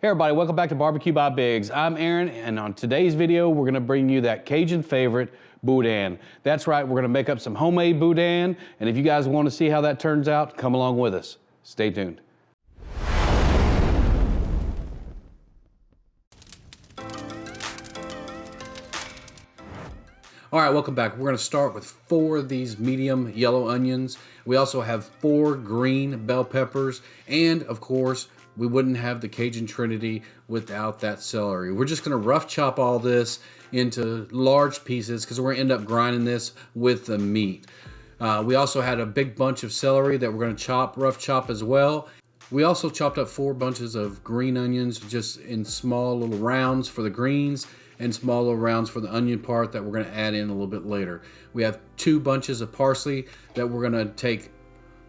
Hey everybody, welcome back to Barbecue by Biggs. I'm Aaron, and on today's video, we're gonna bring you that Cajun favorite, boudin. That's right, we're gonna make up some homemade boudin, and if you guys wanna see how that turns out, come along with us. Stay tuned. All right, welcome back. We're gonna start with four of these medium yellow onions. We also have four green bell peppers, and of course, we wouldn't have the Cajun Trinity without that celery. We're just gonna rough chop all this into large pieces because we're gonna end up grinding this with the meat. Uh, we also had a big bunch of celery that we're gonna chop, rough chop as well. We also chopped up four bunches of green onions just in small little rounds for the greens and small little rounds for the onion part that we're gonna add in a little bit later. We have two bunches of parsley that we're gonna take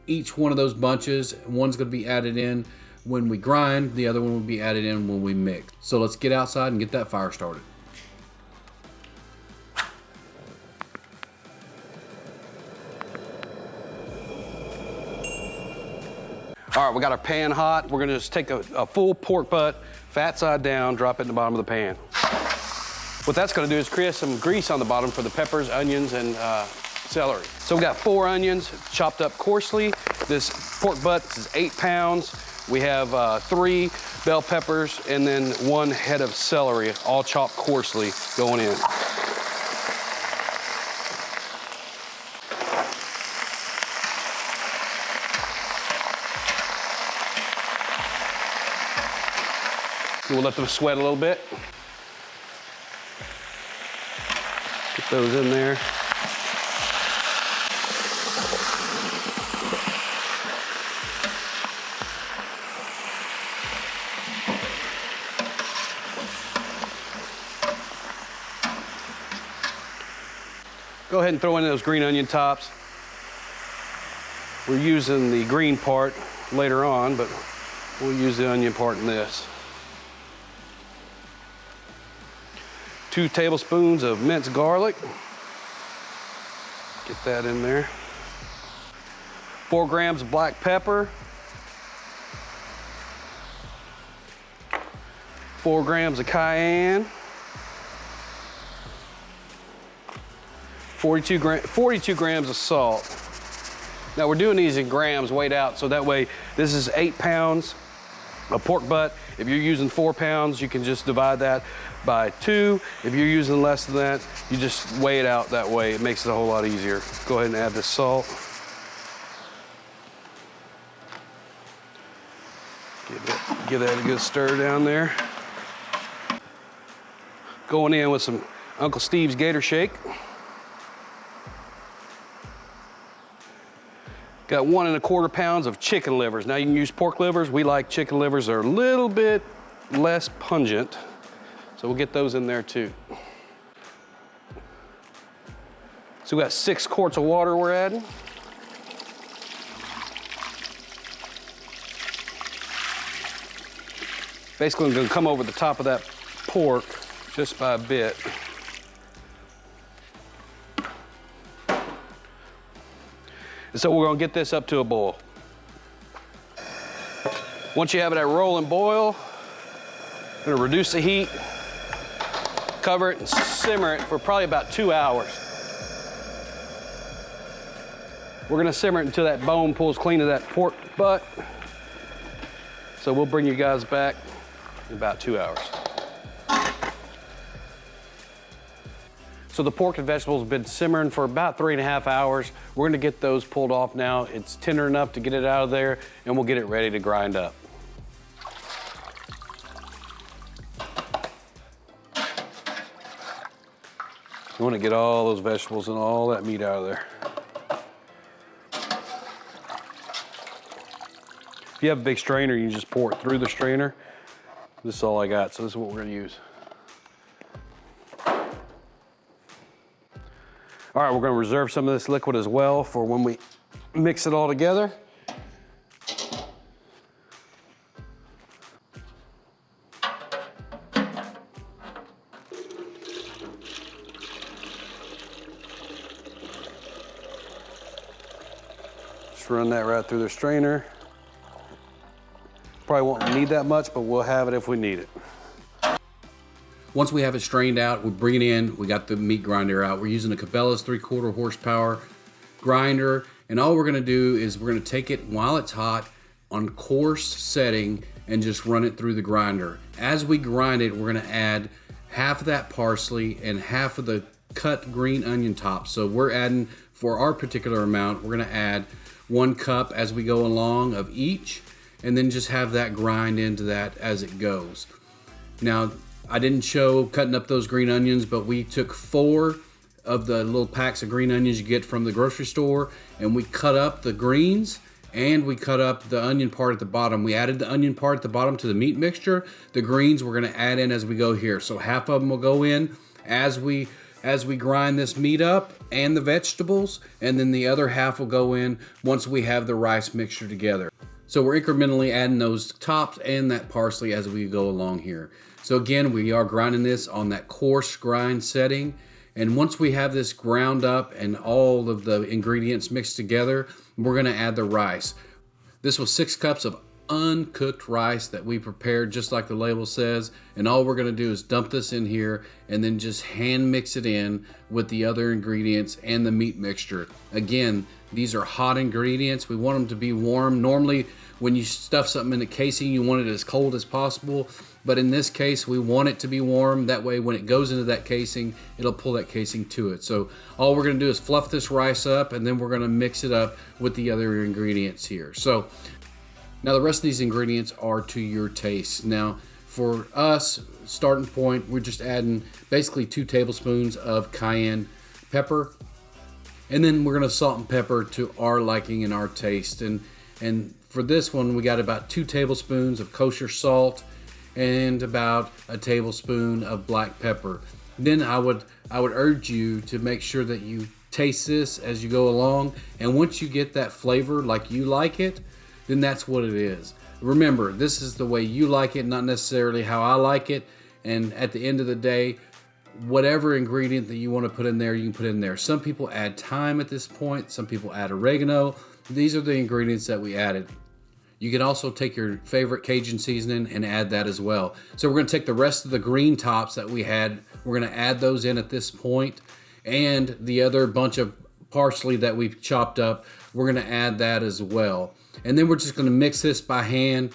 each one of those bunches. One's gonna be added in when we grind, the other one will be added in when we mix. So let's get outside and get that fire started. All right, we got our pan hot. We're gonna just take a, a, full pork butt, fat side down, drop it in the bottom of the pan. What that's gonna do is create some grease on the bottom for the peppers, onions, and uh, celery. So we got four onions chopped up coarsely. This pork butt is eight pounds. We have uh, three bell peppers and then one head of celery, all chopped coarsely going in. We'll let them sweat a little bit. Get those in there. Go ahead and throw in those green onion tops. We're using the green part later on, but we'll use the onion part in this. Two tablespoons of minced garlic. Get that in there. Four grams of black pepper. Four grams of cayenne. 42, gram, 42 grams of salt. Now we're doing these in grams weighed out, so that way this is eight pounds of pork butt. If you're using four pounds, you can just divide that by two. If you're using less than that, you just weigh it out that way. It makes it a whole lot easier. Go ahead and add the salt. Give, it, give that a good stir down there. Going in with some Uncle Steve's Gator Shake. Got one and a quarter pounds of chicken livers. Now you can use pork livers. We like chicken livers. They're a little bit less pungent. So we'll get those in there too. So we got six quarts of water we're adding. Basically, I'm gonna come over the top of that pork just by a bit. And so we're gonna get this up to a boil. Once you have it at rolling boil, I'm gonna reduce the heat, cover it and simmer it for probably about two hours. We're gonna simmer it until that bone pulls clean of that pork butt. So we'll bring you guys back in about two hours. So the pork and vegetables have been simmering for about three and a half hours. We're gonna get those pulled off now. It's tender enough to get it out of there and we'll get it ready to grind up. You wanna get all those vegetables and all that meat out of there. If you have a big strainer, you just pour it through the strainer. This is all I got, so this is what we're gonna use. All right, we're gonna reserve some of this liquid as well for when we mix it all together. Just run that right through the strainer. Probably won't need that much, but we'll have it if we need it. Once we have it strained out, we bring it in. We got the meat grinder out. We're using a Cabela's three quarter horsepower grinder. And all we're gonna do is we're gonna take it while it's hot on coarse setting and just run it through the grinder. As we grind it, we're gonna add half of that parsley and half of the cut green onion tops. So we're adding, for our particular amount, we're gonna add one cup as we go along of each, and then just have that grind into that as it goes. Now, I didn't show cutting up those green onions, but we took four of the little packs of green onions you get from the grocery store, and we cut up the greens and we cut up the onion part at the bottom. We added the onion part at the bottom to the meat mixture. The greens we're gonna add in as we go here. So half of them will go in as we as we grind this meat up and the vegetables, and then the other half will go in once we have the rice mixture together. So we're incrementally adding those tops and that parsley as we go along here. So again, we are grinding this on that coarse grind setting. And once we have this ground up and all of the ingredients mixed together, we're gonna add the rice. This was six cups of uncooked rice that we prepared just like the label says. And all we're gonna do is dump this in here and then just hand mix it in with the other ingredients and the meat mixture. Again, these are hot ingredients. We want them to be warm. Normally, when you stuff something in the casing, you want it as cold as possible. But in this case, we want it to be warm. That way, when it goes into that casing, it'll pull that casing to it. So all we're gonna do is fluff this rice up and then we're gonna mix it up with the other ingredients here. So now the rest of these ingredients are to your taste. Now for us, starting point, we're just adding basically two tablespoons of cayenne pepper. And then we're gonna salt and pepper to our liking and our taste. And, and for this one, we got about two tablespoons of kosher salt and about a tablespoon of black pepper. Then I would, I would urge you to make sure that you taste this as you go along. And once you get that flavor like you like it, then that's what it is. Remember, this is the way you like it, not necessarily how I like it. And at the end of the day, whatever ingredient that you want to put in there, you can put in there. Some people add thyme at this point, some people add oregano. These are the ingredients that we added. You can also take your favorite Cajun seasoning and add that as well. So we're gonna take the rest of the green tops that we had, we're gonna add those in at this point, and the other bunch of parsley that we've chopped up, we're gonna add that as well. And then we're just gonna mix this by hand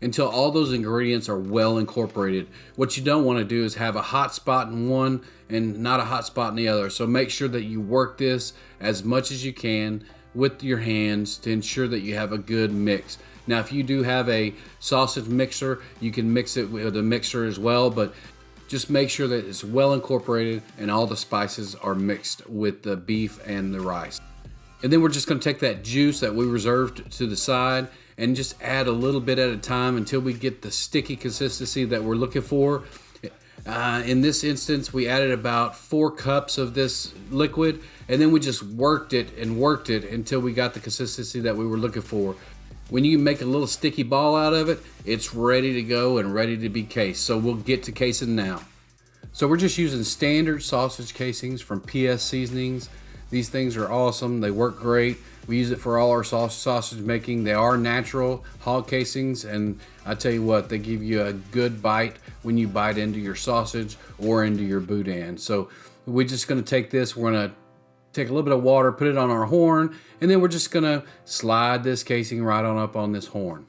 until all those ingredients are well incorporated. What you don't want to do is have a hot spot in one and not a hot spot in the other. So make sure that you work this as much as you can with your hands to ensure that you have a good mix. Now, if you do have a sausage mixer, you can mix it with a mixer as well, but just make sure that it's well incorporated and all the spices are mixed with the beef and the rice. And then we're just gonna take that juice that we reserved to the side and just add a little bit at a time until we get the sticky consistency that we're looking for. Uh, in this instance, we added about four cups of this liquid and then we just worked it and worked it until we got the consistency that we were looking for. When you make a little sticky ball out of it, it's ready to go and ready to be cased. So we'll get to casing now. So we're just using standard sausage casings from PS Seasonings. These things are awesome. They work great. We use it for all our sausage making. They are natural hog casings, and I tell you what, they give you a good bite when you bite into your sausage or into your boudin. So we're just gonna take this, we're gonna take a little bit of water, put it on our horn, and then we're just gonna slide this casing right on up on this horn.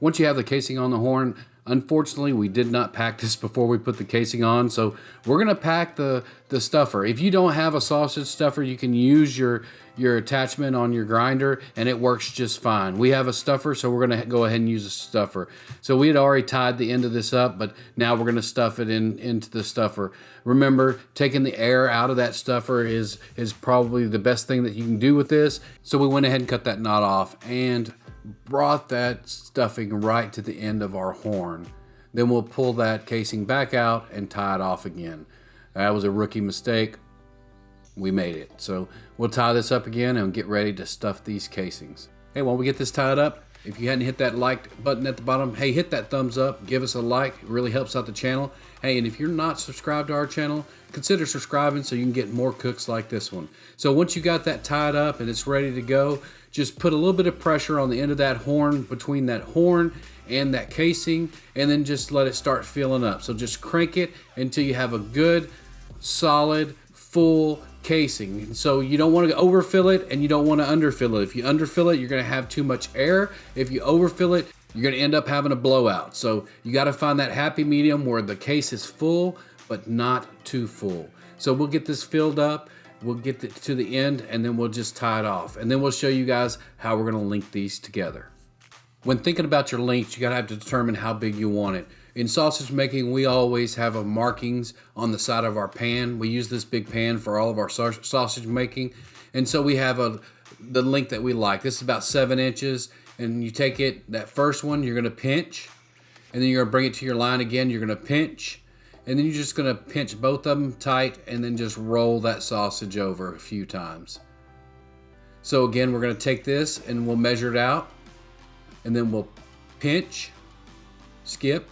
Once you have the casing on the horn, unfortunately we did not pack this before we put the casing on, so we're gonna pack the, the stuffer. If you don't have a sausage stuffer, you can use your, your attachment on your grinder and it works just fine. We have a stuffer, so we're gonna go ahead and use a stuffer. So we had already tied the end of this up, but now we're gonna stuff it in into the stuffer. Remember, taking the air out of that stuffer is, is probably the best thing that you can do with this. So we went ahead and cut that knot off and brought that stuffing right to the end of our horn. Then we'll pull that casing back out and tie it off again. That was a rookie mistake we made it. So we'll tie this up again and get ready to stuff these casings. Hey, while we get this tied up, if you hadn't hit that like button at the bottom, hey, hit that thumbs up, give us a like, it really helps out the channel. Hey, and if you're not subscribed to our channel, consider subscribing so you can get more cooks like this one. So once you got that tied up and it's ready to go, just put a little bit of pressure on the end of that horn, between that horn and that casing, and then just let it start filling up. So just crank it until you have a good, solid, full casing. So you don't want to overfill it and you don't want to underfill it. If you underfill it, you're going to have too much air. If you overfill it, you're going to end up having a blowout. So you got to find that happy medium where the case is full, but not too full. So we'll get this filled up. We'll get to the end and then we'll just tie it off. And then we'll show you guys how we're going to link these together. When thinking about your links, you got to have to determine how big you want it. In sausage making, we always have a markings on the side of our pan. We use this big pan for all of our sausage making. And so we have a the length that we like. This is about seven inches. And you take it, that first one, you're gonna pinch. And then you're gonna bring it to your line again. You're gonna pinch. And then you're just gonna pinch both of them tight and then just roll that sausage over a few times. So again, we're gonna take this and we'll measure it out. And then we'll pinch, skip,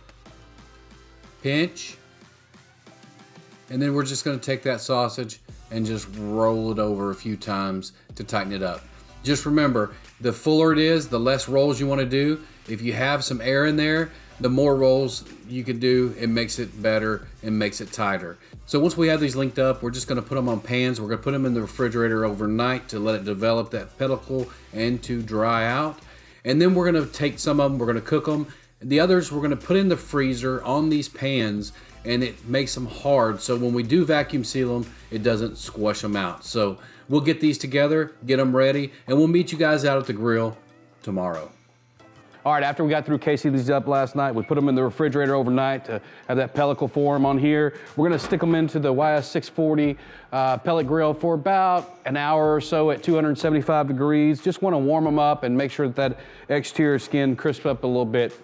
pinch, and then we're just gonna take that sausage and just roll it over a few times to tighten it up. Just remember, the fuller it is, the less rolls you wanna do. If you have some air in there, the more rolls you can do, it makes it better and makes it tighter. So once we have these linked up, we're just gonna put them on pans. We're gonna put them in the refrigerator overnight to let it develop that pellicle and to dry out. And then we're gonna take some of them, we're gonna cook them, the others we're going to put in the freezer on these pans and it makes them hard. So when we do vacuum seal them, it doesn't squash them out. So we'll get these together, get them ready, and we'll meet you guys out at the grill tomorrow. All right, after we got through casing these up last night, we put them in the refrigerator overnight to have that pellicle form on here. We're gonna stick them into the YS640 uh, pellet grill for about an hour or so at 275 degrees. Just wanna warm them up and make sure that that exterior skin crisps up a little bit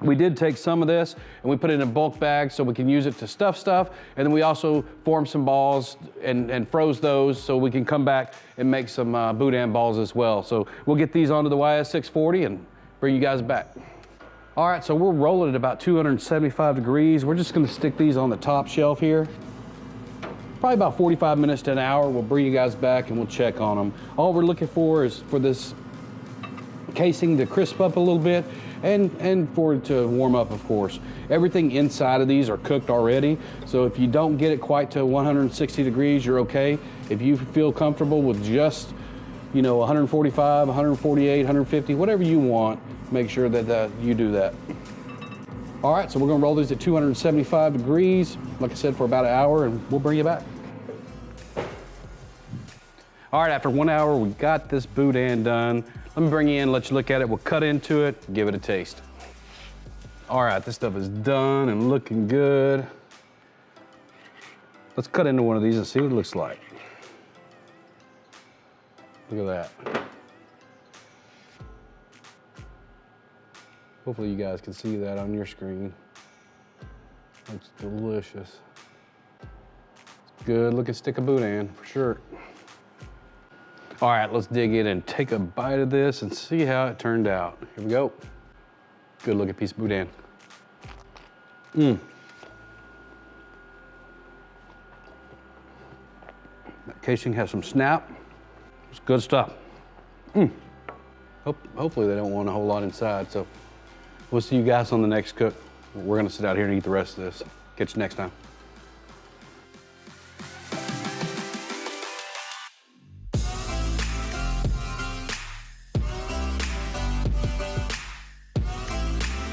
we did take some of this and we put it in a bulk bag so we can use it to stuff stuff. And then we also formed some balls and, and froze those so we can come back and make some uh, boudin balls as well. So we'll get these onto the YS640 and bring you guys back. All right, so we're rolling at about 275 degrees. We're just gonna stick these on the top shelf here. Probably about 45 minutes to an hour. We'll bring you guys back and we'll check on them. All we're looking for is for this casing to crisp up a little bit and, and for it to warm up, of course. Everything inside of these are cooked already, so if you don't get it quite to 160 degrees, you're okay. If you feel comfortable with just, you know, 145, 148, 150, whatever you want, make sure that, that you do that. All right, so we're gonna roll these at 275 degrees, like I said, for about an hour, and we'll bring you back. All right, after one hour, we got this boudin done. Let me bring you in, let you look at it. We'll cut into it, give it a taste. All right, this stuff is done and looking good. Let's cut into one of these and see what it looks like. Look at that. Hopefully you guys can see that on your screen. Looks delicious. Good looking stick of boudin for sure. All right, let's dig in and take a bite of this and see how it turned out. Here we go. Good looking piece of boudin. Mmm. That casing has some snap. It's good stuff. Mmm. Hope, hopefully they don't want a whole lot inside, so we'll see you guys on the next cook. We're gonna sit out here and eat the rest of this. Catch you next time.